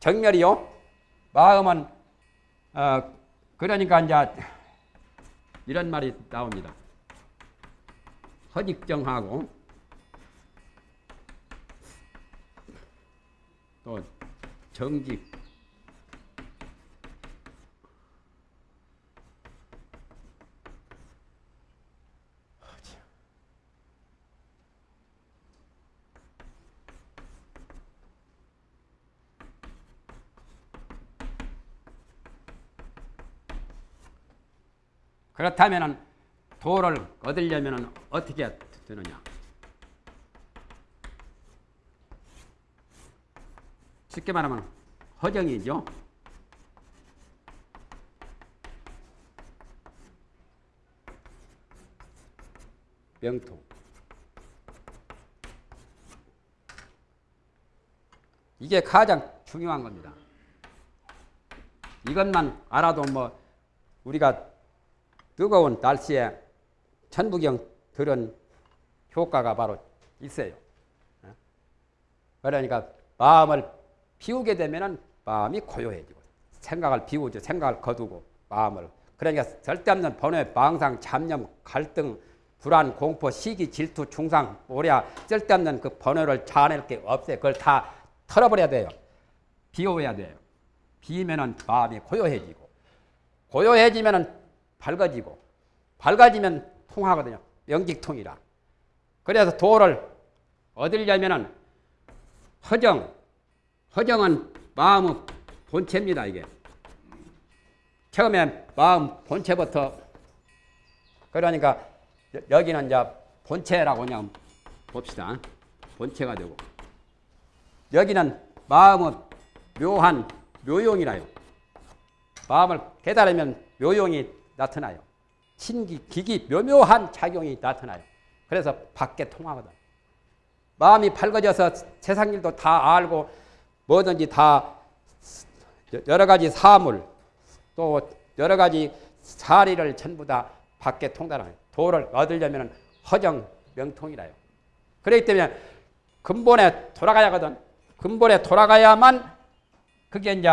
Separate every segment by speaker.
Speaker 1: 정멸이요. 마음은 어 그러니까 이제 이런 말이 나옵니다. 허직정하고 또 정직 그렇다면 도를 얻으려면 어떻게 되느냐? 쉽게 말하면 허정이죠. 명통. 이게 가장 중요한 겁니다. 이것만 알아도 뭐 우리가 뜨거운 날씨에 천부경 들은 효과가 바로 있어요. 그러니까 마음을 비우게 되면 마음이 고요해지고 생각을 비우죠. 생각을 거두고 마음을 그러니까 절대 없는 번뇌, 방상, 잡념, 갈등, 불안, 공포, 시기, 질투, 중상, 오랴 쓸데없는 그 번뇌를 자아낼 게 없어요. 그걸 다 털어버려야 돼요. 비워야 돼요. 비면은 마음이 고요해지고 고요해지면은 밝아지고 밝아지면 통하거든요. 명직통이라. 그래서 도를 얻으려면은 허정, 허정은 마음의 본체입니다. 이게 처음에 마음 본체부터 그러니까 여기는 이제 본체라고 그냥 봅시다. 본체가 되고 여기는 마음의 묘한 묘용이라요. 마음을 깨달으면 묘용이 나타나요. 신기, 기기, 묘묘한 작용이 나타나요. 그래서 밖에 통하거든. 마음이 밝아져서 세상 일도 다 알고 뭐든지 다 여러 가지 사물 또 여러 가지 사리를 전부 다 밖에 통달하는 도를 얻으려면 허정 명통이라요. 그렇기 때문에 근본에 돌아가야 하거든. 근본에 돌아가야만 그게 이제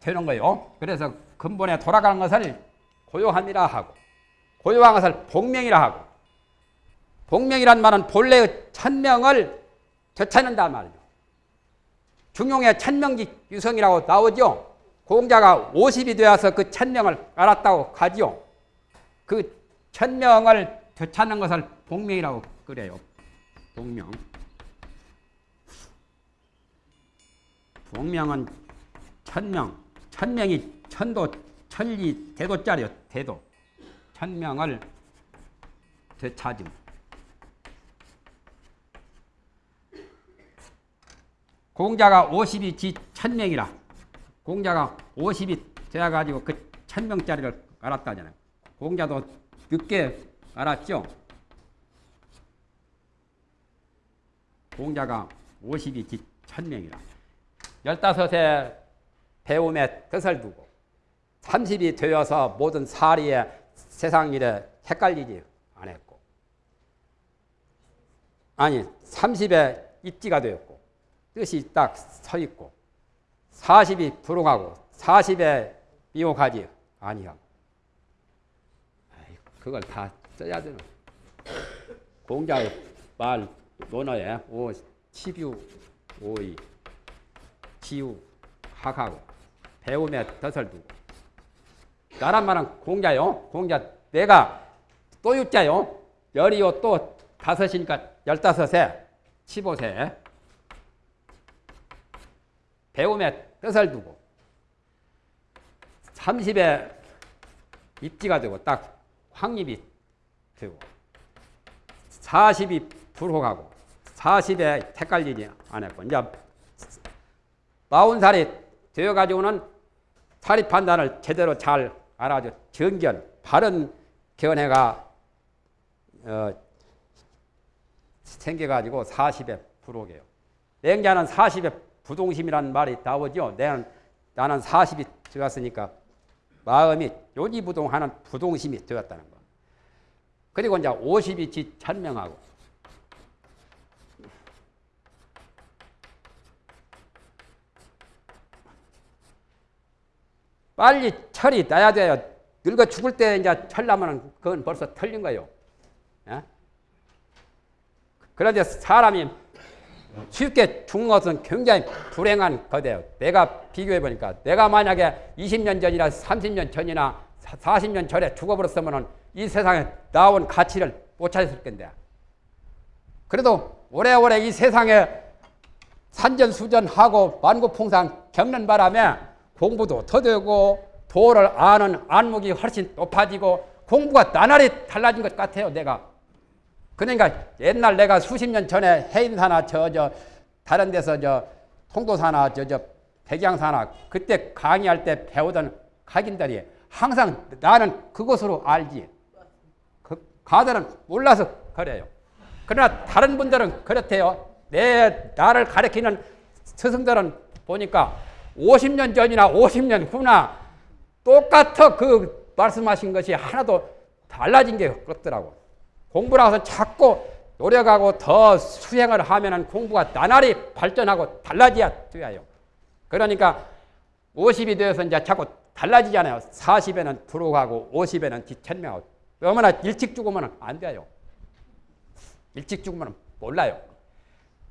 Speaker 1: 되는 거예요. 그래서 근본에 돌아가는 것을 고요함이라 하고 고요한 것을 복명이라 하고 복명이란 말은 본래의 천명을 되찾는다 말이죠. 중용의 천명지 유성이라고 나오죠. 공자가 50이 되어서 그 천명을 알았다고 가지요. 그 천명을 되찾는 것을 복명이라고 그래요. 복명. 복명은 천명. 천명이 천도, 천리, 대도짜리요. 대도. 천명을 되찾음. 공자가 50이 지 천명이라. 공자가 50이 되어가지고 그 천명짜리를 알았다잖아요. 공자도 늦게 알았죠? 공자가 50이 지 천명이라. 15세 배움에 뜻을 두고 30이 되어서 모든 사리에 세상 일에 헷갈리지 않았고 아니 30에 입지가 되었고 뜻이 딱 서 있고 40이 불응하고 40에 미혹하지 아니하고 그걸 다 써야 되는 공자의 말 논어에 오 치뷰 오이 지우 학하고 배움에 덫을 두고 나란 말은 공자요. 공자 내가 또 육자요. 열이요 또 다섯이니까 열다섯에 15세. 배움에 뜻을 두고 30에 입지가 되고 딱 확립이 되고 40이 불혹하고 40에 헷갈리지 않았고 이제 40살이 되어가지고는 사립 판단을 제대로 잘 알아줘 정견, 바른 견해가 어, 생겨가지고 40에 불혹해요. 냉자는 40에 부동심이라는 말이 나오죠. 나는, 나는 40이 되었으니까 마음이 요지부동하는 부동심이 되었다는 거. 그리고 이제 50이 지 천명하고 빨리 철이 나야 돼요. 늙어 죽을 때 이제 철나면 그건 벌써 털린 거예요. 예? 그런데 사람이 쉽게 죽는 것은 굉장히 불행한 거대요. 내가 비교해 보니까 내가 만약에 20년 전이나 30년 전이나 40년 전에 죽어버렸으면 이 세상에 나온 가치를 못 찾았을 건데. 그래도 오래오래 이 세상에 산전수전하고 만고풍상 겪는 바람에 공부도 더 되고 도를 아는 안목이 훨씬 높아지고 공부가 나날이 달라진 것 같아요. 내가. 그러니까 옛날 내가 수십 년 전에 해인사나 저 저 다른 데서 저 통도사나 저 저 백양사나 그때 강의할 때 배우던 각인들이 항상 나는 그것으로 알지. 그 가들은 몰라서 그래요. 그러나 다른 분들은 그렇대요. 내 나를 가르치는 스승들은 보니까 50년 전이나 50년 후나 똑같아 그 말씀하신 것이 하나도 달라진 게 없더라고. 공부라서 자꾸 노력하고 더 수행을 하면은 공부가 나날이 발전하고 달라져야 돼요. 그러니까 50이 되어서 이제 자꾸 달라지잖아요. 40에는 부록하고 50에는 뒤천명하고. 어머나 일찍 죽으면 안 돼요. 일찍 죽으면 몰라요.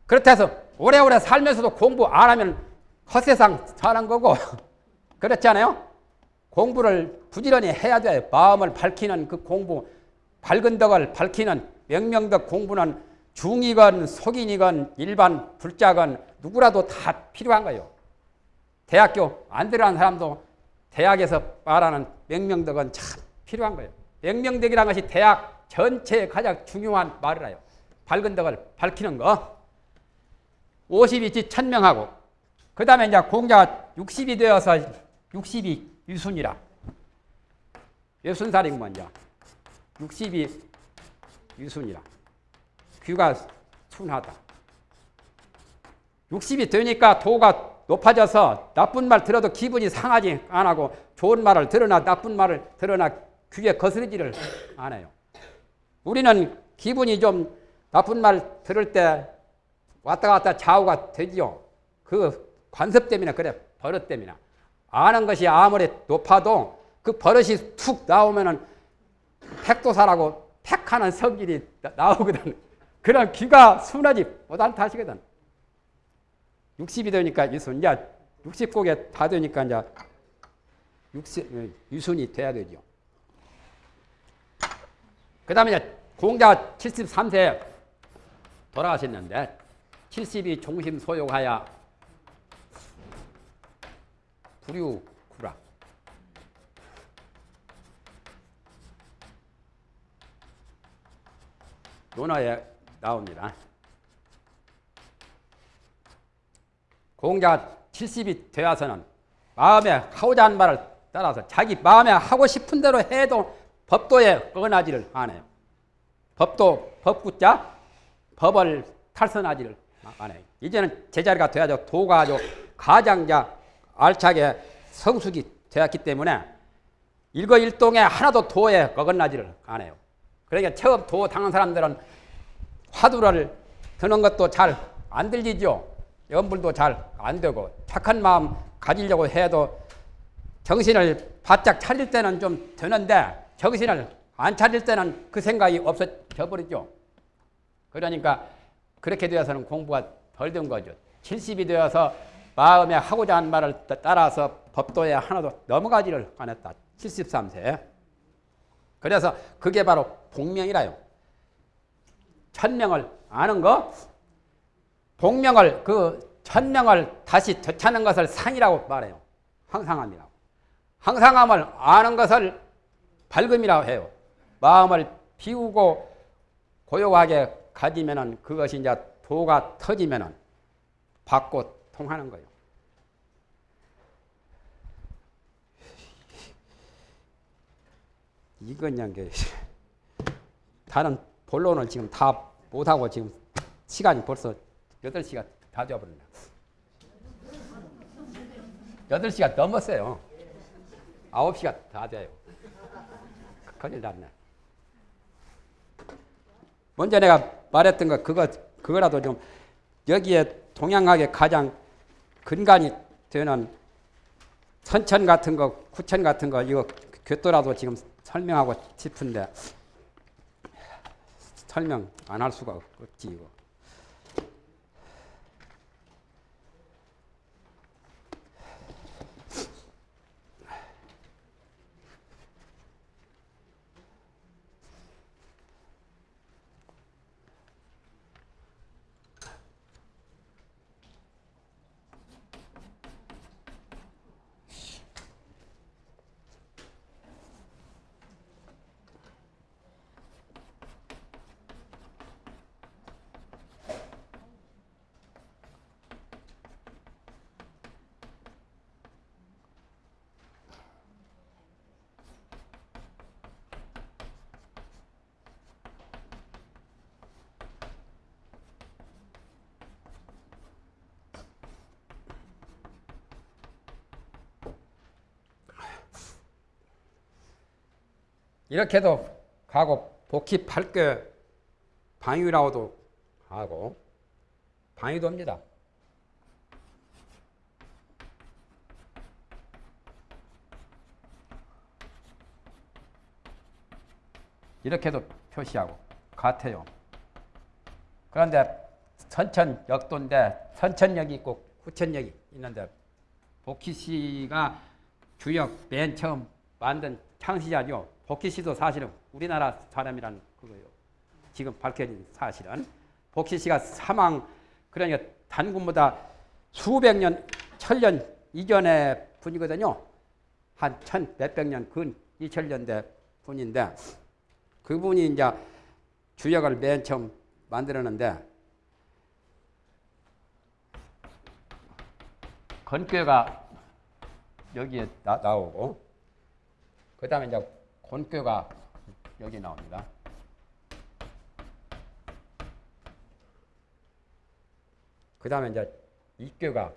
Speaker 1: 그렇다 해서 오래오래 살면서도 공부 안 하면 헛세상 사는 거고 그렇지 않아요? 공부를 부지런히 해야 돼. 마음을 밝히는 그 공부, 밝은 덕을 밝히는 명명덕 공부는 중이건 속인이건 일반 불자건 누구라도 다 필요한 거예요. 대학교 안 들어간 사람도 대학에서 말하는 명명덕은 참 필요한 거예요. 명명덕이라는 것이 대학 전체에 가장 중요한 말을 해요. 밝은 덕을 밝히는 거. 50이지 천명하고 그 다음에 이제 공자가 60이 되어서 60이 유순이라. 예순살이고 먼저. 60이 유순이라. 귀가 순하다. 60이 되니까 도가 높아져서 나쁜 말 들어도 기분이 상하지 안 하고 좋은 말을 들으나 나쁜 말을 들으나 귀에 거스르지를 않아요. 우리는 기분이 좀 나쁜 말 들을 때 왔다 갔다 좌우가 되지요. 그 관습 때문에 그래 버릇 때문에 아는 것이 아무리 높아도 그 버릇이 툭 나오면은 택도사라고 택하는 성질이 나오거든. 그런 귀가 순하지 못한 탓이거든. 60이 되니까 유순, 이제 60곡에 다 되니까 이제 60, 유순이 돼야 되죠. 그 다음에 공자 73세 돌아가셨는데 70이 종심 소욕하여 불유구라. 논어에 나옵니다. 공자 70이 되어서는 마음에 하고자 하는 말을 따라서 자기 마음에 하고 싶은 대로 해도 법도에 어긋나지를 않아요. 법도 법구자 법을 탈선하지를 않아요. 이제는 제자리가 돼야죠. 도가 아주 가장자 알차게 성숙이 되었기 때문에 일거일동에 하나도 도에 어긋나지를 않아요. 그러니까 처음 도 당한 사람들은 화두를 드는 것도 잘 안 들리죠. 염불도 잘 안 되고 착한 마음 가지려고 해도 정신을 바짝 차릴 때는 좀 되는데 정신을 안 차릴 때는 그 생각이 없어져 버리죠. 그러니까 그렇게 되어서는 공부가 덜 된 거죠. 70이 되어서 마음에 하고자 하는 말을 따라서 법도에 하나도 넘어가지를 않았다. 73세. 그래서 그게 바로 복명이라요. 천명을 아는 거, 복명을 그 천명을 다시 되찾는 것을 상이라고 말해요. 항상함이라고. 항상함을 아는 것을 밝음이라고 해요. 마음을 비우고 고요하게 가지면은 그것이 이제 도가 터지면은 받고 통하는 거예요. 이건 게 다른 본론을 지금 다 못하고 지금 시간이 벌써 8시가 다 되어버렸네. 8시가 넘었어요. 9시가 다 돼요. 큰일 났네. 먼저 내가 말했던 거 그거 그거라도 좀 여기에 동양학의 가장 근간이 되는 선천 같은 거, 구천 같은 거 이거 교토라도 지금 설명하고 싶은데 설명 안 할 수가 없지 이거. 이렇게도 가고 복희 8개 방위라고도 하고 방위도입니다. 이렇게도 표시하고 같아요. 그런데 선천역도인데 선천역이 있고 구천역이 있는데 복희 씨가 주역 맨 처음 만든 창시자죠. 복희 씨도 사실은 우리나라 사람이라는 그거예요. 지금 밝혀진 사실은 복희 씨가 사망 그러니까 단군보다 수백 년, 천년 이전의 분이거든요. 한 천 몇백 년, 근 이천 년대 분인데 그분이 이제 주역을 맨 처음 만들었는데 건교가 여기에 나, 나오고 그 다음에 이제 곤교가 여기 나옵니다. 그 다음에 이제 이교가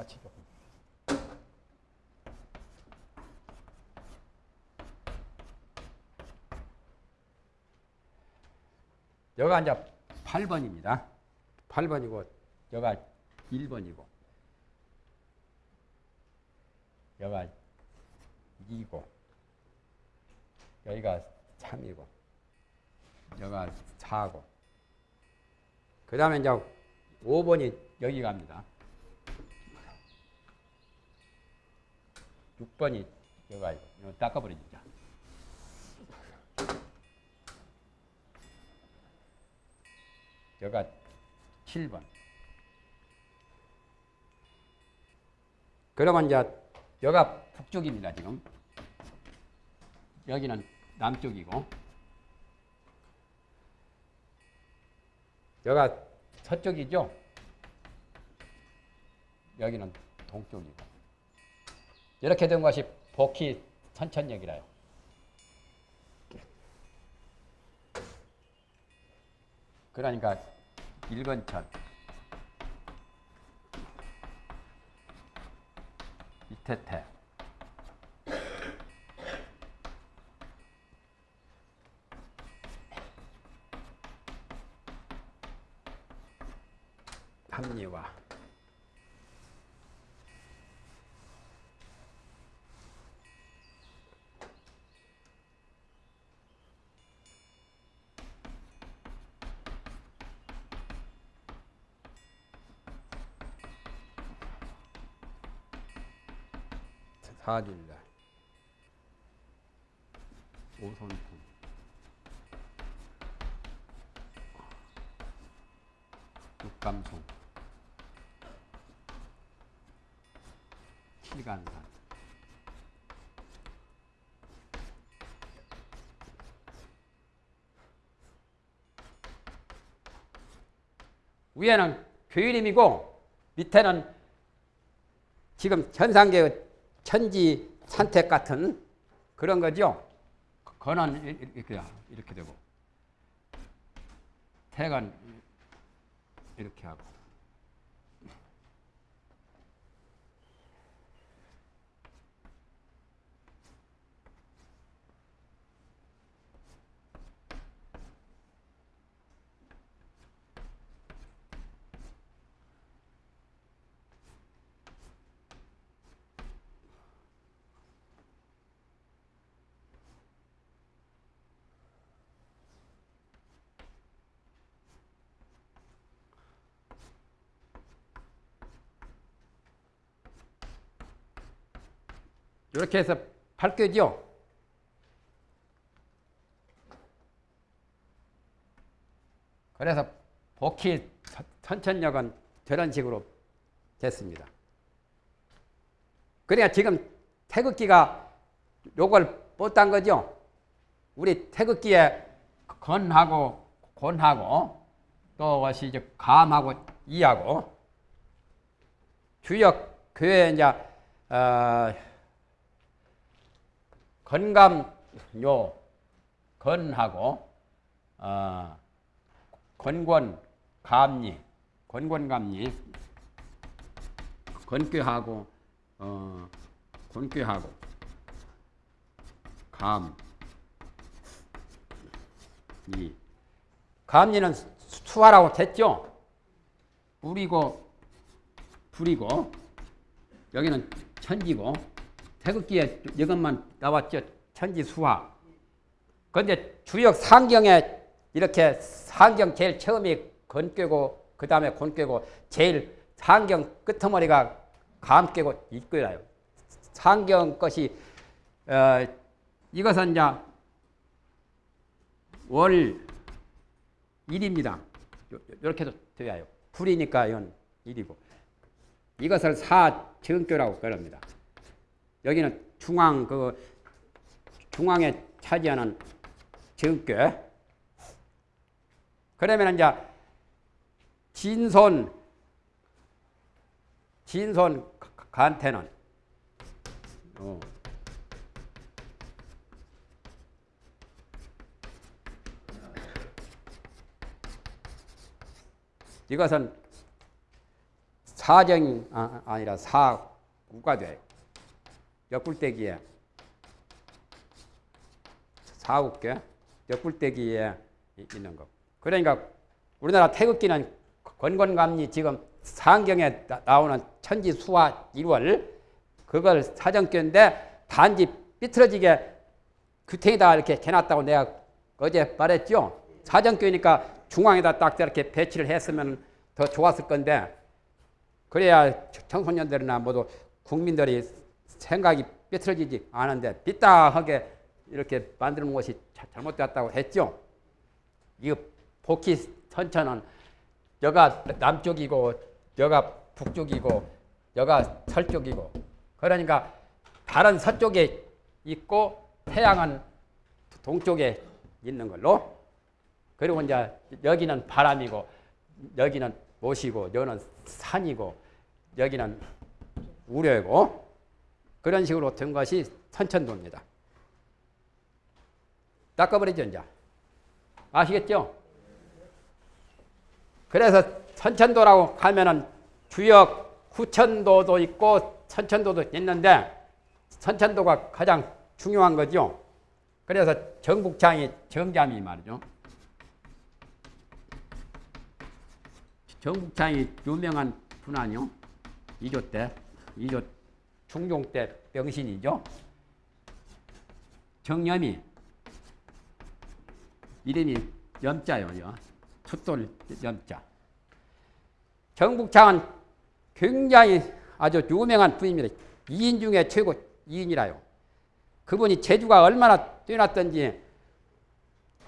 Speaker 1: 마치죠. 여가 이제 8번입니다. 8번이고 여가 1번이고 여가 2고 여기가 3이고 여가 4고 그 다음에 이제 5번이 여기 갑니다. 6번이 여가 이거 닦아버리자. 여가 7번. 그러면 이제 여가 북쪽입니다, 지금. 여기는 남쪽이고. 여가 서쪽이죠. 여기는 동쪽이고. 이렇게 된 것이 복희 선천역이라요. 그러니까 일건천 이태태 4일날 오손품. 육감송 칠간산. 위에는 교일임이고 밑에는 지금 현상계 천지 산택 같은 그런 거죠. 건은 이렇게 이렇게 되고 태간 이렇게 하고 이렇게 해서 밝혀죠. 그래서 복희 선천력은 저런 식으로 됐습니다. 그러니까 지금 태극기가 요걸 뻗단 거죠. 우리 태극기에 건하고 곤하고 또 이제 감하고 이하고 주역 교회 이제 어, 건감요. 건하고 어, 건권 감리. 건권감리. 건꾀하고 어, 건꾀하고. 감. 이. 감리는 수화라고 됐죠? 불이고 불이고 여기는 천지고 태극기에 이것만 나왔죠. 천지 수화. 그런데 주역 상경에 이렇게 상경 제일 처음이 건깨고 그 다음에 곤깨고 제일 상경 끄트머리가 감깨고 이끌어요. 상경 것이 어, 이것은 이제 월 1입니다. 이렇게도 돼요. 불이니까 이건 1이고 이것을 사정교라고 그럽니다. 여기는 중앙 그 중앙에 차지하는 정교. 그러면 이제 진손 진손 간태는 어. 이것은 사정이 아, 아니라 사구가 돼요. 옆굴대기에 사국계 옆굴대기에 있는 거. 그러니까 우리나라 태극기는 건건감리 지금 상경에 나오는 천지 수화 1월 그걸 사정교인데 단지 삐뚤어지게 규탱에다 이렇게 해놨다고 내가 어제 말했죠. 사정교니까 중앙에다 딱 이렇게 배치를 했으면 더 좋았을 건데 그래야 청소년들이나 모두 국민들이 생각이 삐뚤어지지 않은데 삐딱하게 이렇게 만드는 것이 잘못되었다고 했죠. 이 복희 선천은 여가 남쪽이고 여가 북쪽이고 여가 서쪽이고 그러니까 다른 서쪽에 있고 태양은 동쪽에 있는 걸로 그리고 이제 여기는 바람이고 여기는 못이고 여기는 산이고 여기는 우려이고 그런 식으로 된 것이 선천도입니다. 닦아버리죠, 이제. 아시겠죠? 그래서 선천도라고 하면은 주역 후천도도 있고 선천도도 있는데 선천도가 가장 중요한 거죠. 그래서 정국창이 정잠이 말이죠. 정국창이 유명한 분 아니요? 2조 때, 2조 중종 때 병신이죠. 정염이 이름이 염자요. 숫돌 염자. 정국창은 굉장히 아주 유명한 분입니다. 2인 중에 최고 이인이라요. 그분이 재주가 얼마나 뛰어났던지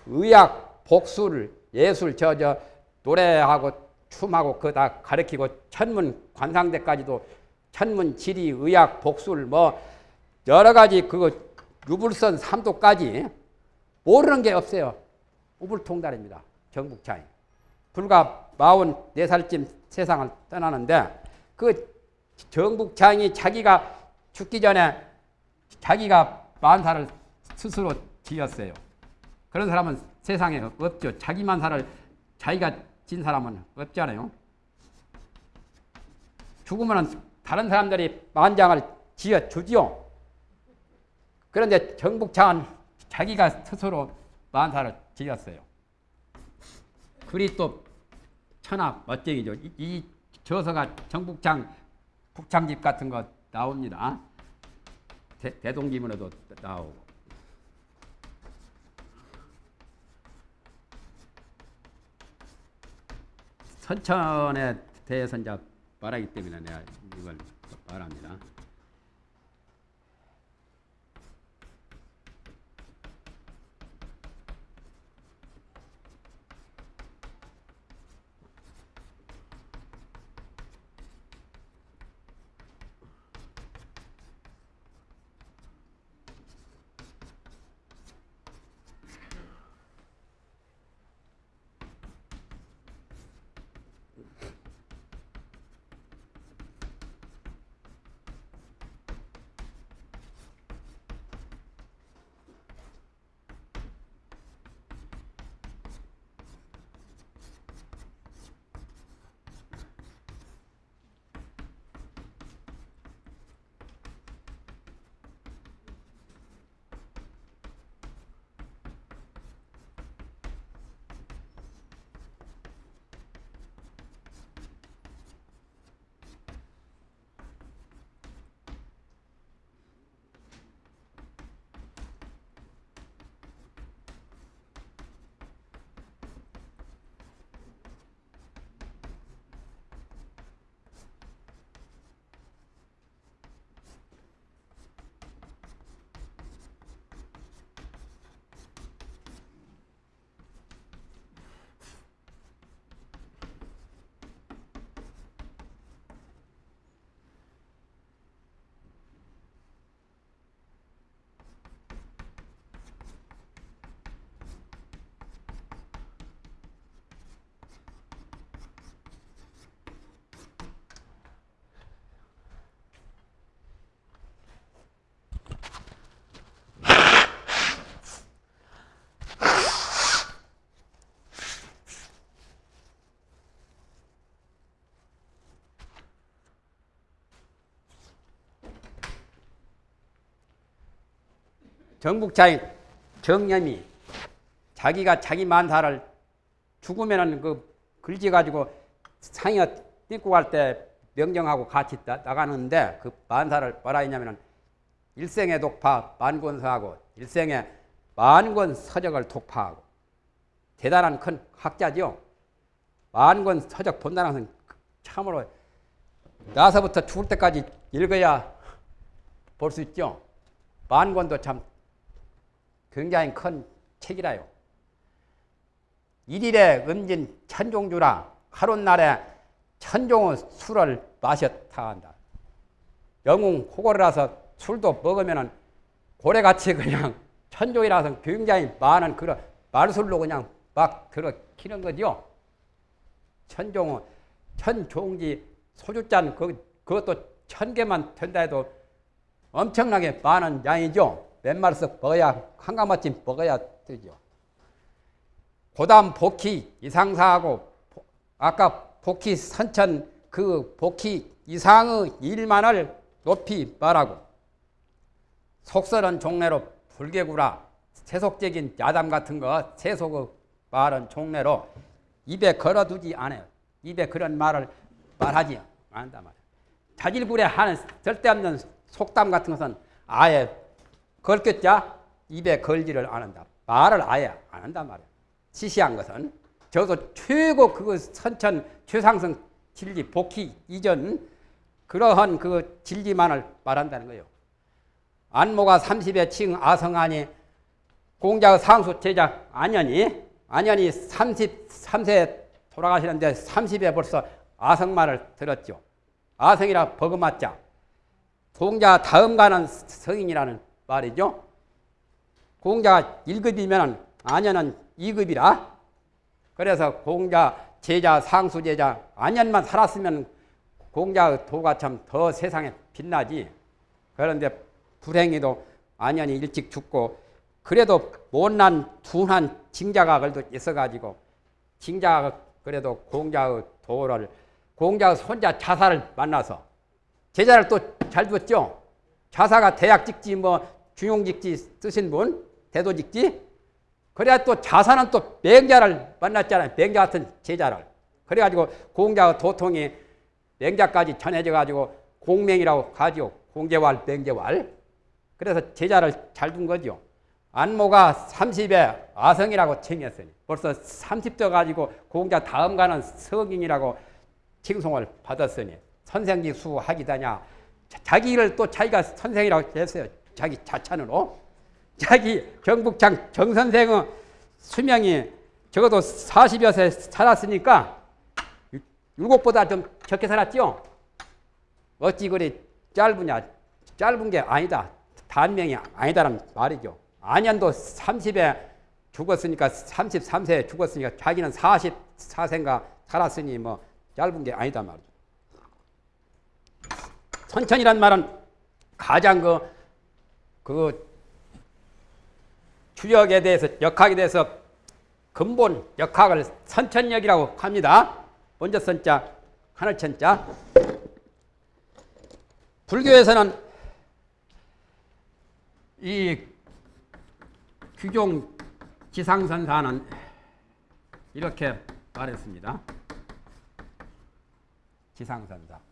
Speaker 1: 의학, 복술, 예술, 저, 저, 노래하고 춤하고 그거 다 가르치고 천문 관상대까지도 천문, 지리, 의학, 복술 뭐 여러 가지 그거 유불선 삼도까지 모르는 게 없어요. 우불통달입니다. 정북차이. 불과 44살쯤 세상을 떠나는데 그 정북창이 자기가 죽기 전에 자기가 만사를 스스로 지었어요. 그런 사람은 세상에 없죠. 자기 만사를 자기가 진 사람은 없잖아요. 죽으면 다른 사람들이 만장을 지어 주지요. 그런데 정북창은 자기가 스스로 만사를 지었어요. 글이 또 천하 멋쟁이죠. 이, 이 저서가 정북창 북창집 같은 거 나옵니다. 대, 대동기문에도 나오고. 선천에 대해서 이제 말하기 때문에 내가 이걸 말합니다. 정북자인 정념이 자기가 자기 만사를 죽으면은 그 글지 가지고 상여 띵고 갈 때 명령하고 같이 나, 나가는데 그 만사를 뭐라 했냐면은 일생의 독파 만권서하고 일생의 만권 서적을 독파하고 대단한 큰 학자죠. 만권 서적 본다는 것은 참으로 나서부터 죽을 때까지 읽어야 볼 수 있죠. 만권도 참 굉장히 큰 책이라요. 일일에 음진 천종주라 하룻날에 천종의 술을 마셨다 한다. 영웅 호고라서 술도 먹으면 고래같이 그냥 천종이라서 굉장히 많은 그런 말술로 그냥 막 들어키는 거죠. 천종은 천종지 소주잔 그, 그것도 천 개만 된다 해도 엄청나게 많은 양이죠. 몇 마리씩 먹어야 한가마쯤 먹어야 되죠. 고담 복희 이상사하고 아까 복희 선천 그 복희 이상의 일만을 높이 말하고 속설은 종래로 불개구라 세속적인 야담 같은 거 세속의 말은 종래로 입에 걸어두지 않아요. 입에 그런 말을 말하지 않는다 말이에요. 자질구레 하는 절대 없는 속담 같은 것은 아예 걸겠자 입에 걸지를 않는다. 말을 아예 안 한단 말이야. 시시한 것은 저도 최고 그 선천 최상승 진리 복희 이전 그러한 그 진리만을 말한다는 거예요. 안모가 30에 칭 아성하니 공자의 상수 제자 안현이 안현이 33세에 돌아가시는데 30에 벌써 아성말을 들었죠. 아성이라 버금맞자. 공자 다음 가는 성인이라는 말이죠. 공자가 1급이면 안현은 2급이라. 그래서 공자 제자 상수 제자 안현만 살았으면 공자의 도가 참 더 세상에 빛나지. 그런데 불행히도 안현이 일찍 죽고 그래도 못난 둔한 징자가 그래도 있어가지고 징자가 그래도 공자의 도를 공자의 손자 자사를 만나서 제자를 또잘 뒀죠. 자사가 대학 직지 뭐 중용 직지 쓰신 분 대도 직지 그래야 또 자사는 또 맹자를 만났잖아요. 맹자 같은 제자를 그래가지고 공자의 도통이 맹자까지 전해져 가지고 공맹이라고 하죠. 공개왈 맹제왈 그래서 제자를 잘 둔 거죠. 안모가 30에 아성이라고 칭했으니 벌써 30도 가지고 공자 다음 가는 성인이라고 칭송을 받았으니 선생지 수 하기다냐 자기 일을 또 자기가 선생이라고 했어요. 자기 자찬으로 자기 경북창 정선생의 수명이 적어도 40여 세 살았으니까 일곱보다 좀 적게 살았죠. 어찌 그리 짧으냐 짧은 게 아니다. 단명이 아니다라는 말이죠. 안현도 30에 죽었으니까 33세에 죽었으니까 자기는 44세인가 살았으니 뭐 짧은 게 아니다 말이죠. 선천이란 말은 가장 그, 그 주역에 대해서 역학에 대해서 근본 역학을 선천역이라고 합니다. 먼저 선자 하늘천자 불교에서는 이 규종 지상선사는 이렇게 말했습니다. 지상선사.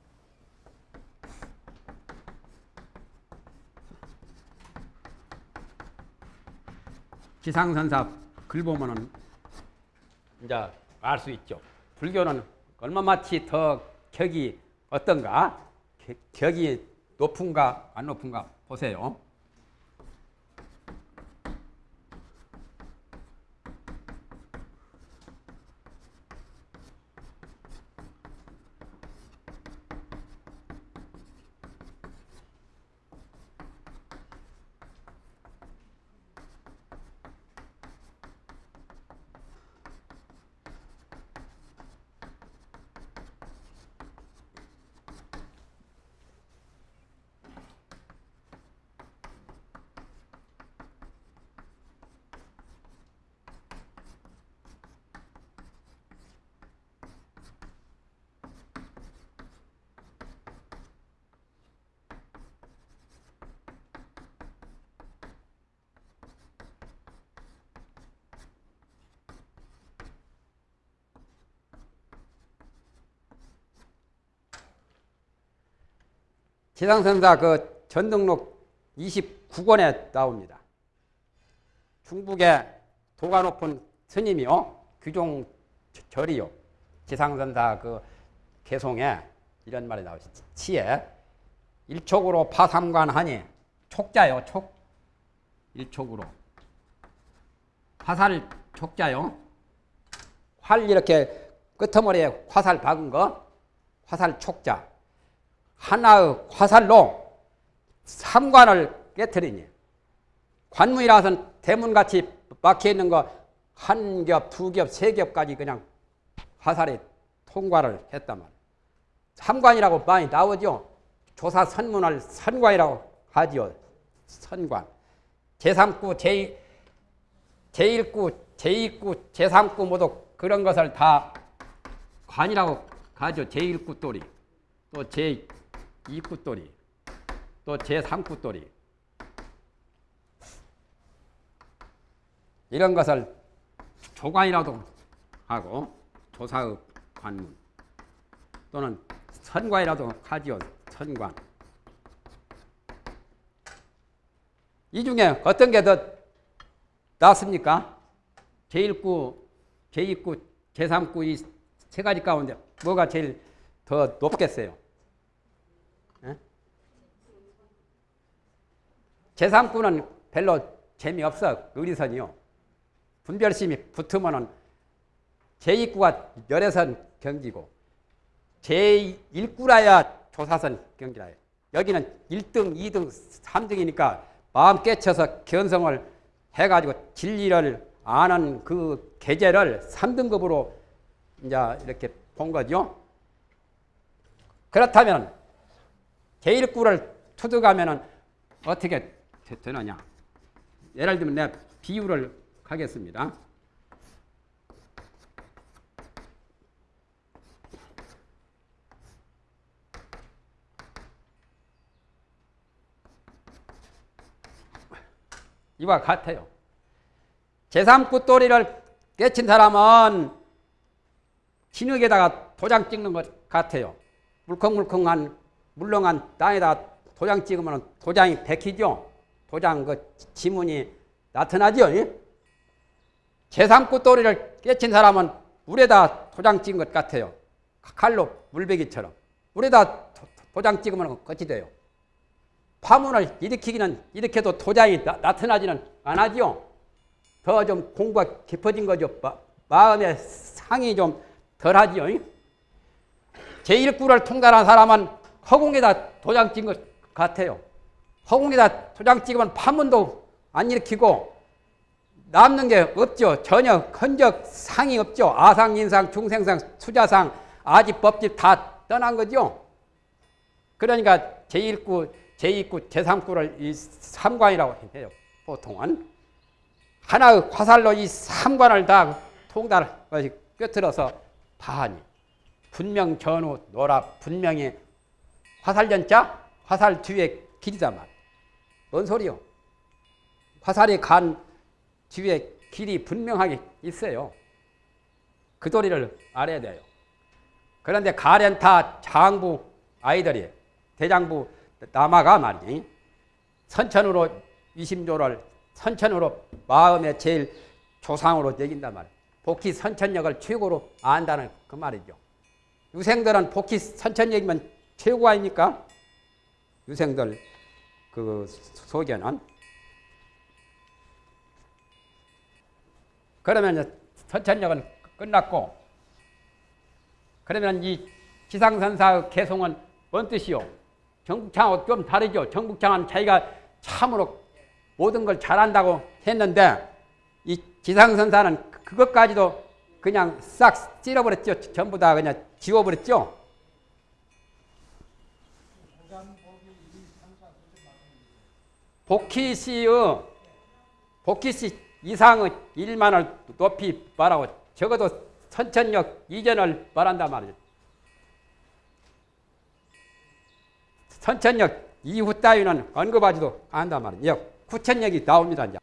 Speaker 1: 지상선사 글 보면은 이제 알 수 있죠. 불교는 얼마마치 더 격이 어떤가? 격이 높은가 안 높은가 보세요. 지상선사 그 전등록 29권에 나옵니다. 중국의 도가 높은 스님이요. 규종 절이요. 지상선사 그 개송에 이런 말이 나오시 치에 일촉으로 파삼관하니 촉자요. 촉. 일촉으로. 화살 촉자요. 활 이렇게 끄트머리에 화살 박은 거. 화살 촉자. 하나의 화살로 삼관을 깨뜨리니 관문이라서는 대문같이 막혀있는 거 한 겹, 두 겹, 세 겹까지 그냥 화살이 통과를 했단 말이에요. 삼관이라고 많이 나오죠. 조사 선문을 선관이라고 하지요. 선관. 제3구, 제, 제1구, 제2구, 제3구 모두 그런 것을 다 관이라고 하죠. 제1구 또리. 또 제, 2구돌이 또 제3구돌이 이런 것을 조관이라도 하고 조사의 관문 또는 선관이라도 하지요. 선관 이 중에 어떤 게 더 낫습니까? 제1구, 제2구, 제3구 이 세 가지 가운데 뭐가 제일 더 높겠어요? 제3구는 별로 재미없어. 의리선이요. 분별심이 붙으면은 제2구가 열애선 경기고 제1구라야 조사선 경기라 요 여기는 1등, 2등, 3등이니까 마음 깨쳐서 견성을 해가지고 진리를 아는 그 계제를 3등급으로 이제 이렇게 본 거죠. 그렇다면 제1구를 투득하면은 어떻게 되- 되느냐? 예를 들면 내가 비유를 하겠습니다. 이와 같아요. 제3구 또리를 깨친 사람은 진흙에다가 도장 찍는 것 같아요. 물컹물컹한 물렁한 땅에다 도장 찍으면 도장이 백히죠. 도장 그 지문이 나타나죠. 예? 제3구 또리를 깨친 사람은 물에다 도장 찍은 것 같아요. 칼로 물베기처럼. 물에다 도- 도장 찍으면 끝이 돼요. 파문을 일으키기는 일으켜도 도장이 나, 나타나지는 않아지요. 더 좀 공부가 깊어진 거죠. 마, 마음의 상이 좀 덜하지요. 제1구를 통달한 사람은 허공에다 도장 찍은 것 같아요. 허공에다 도장 찍으면 파문도 안 일으키고 남는 게 없죠. 전혀 흔적 상이 없죠. 아상, 인상, 중생상, 수자상, 아집, 법집 다 떠난 거죠. 그러니까 제1구, 제2구, 제3구를 이 삼관이라고 해요. 보통은. 하나의 화살로 이 삼관을 다 통달을 꿰뚫어서 파하니. 분명 전후 노라 분명히 화살연자 화살 뒤에 길이다 말. 뭔 소리요? 화살이 간 뒤에 길이 분명하게 있어요. 그 도리를 알아야 돼요. 그런데 가련타 장부 아이들이 대장부 남아가 말이지 선천으로 위심조를 선천으로 마음의 제일 조상으로 여긴단 말이에요. 복희 선천력을 최고로 안다는 그 말이죠. 유생들은 복희 선천력이면 최고 아닙니까? 유생들 그 속에는 그러면 선천력은 끝났고 그러면 이 지상선사의 개송은 뭔 뜻이요? 정북창하고 좀 다르죠. 정북창은 자기가 참으로 모든 걸 잘한다고 했는데 이 지상선사는 그것까지도 그냥 싹 찔러버렸죠. 전부 다 그냥 지워버렸죠. 복희 씨의 복희 씨 이상의 일만을 높이 말하고 적어도 선천력 이전을 말한단 말이죠. 선천력 이후 따위는 언급하지도 않단 말이에요. 구천력이 나옵니다. 이제.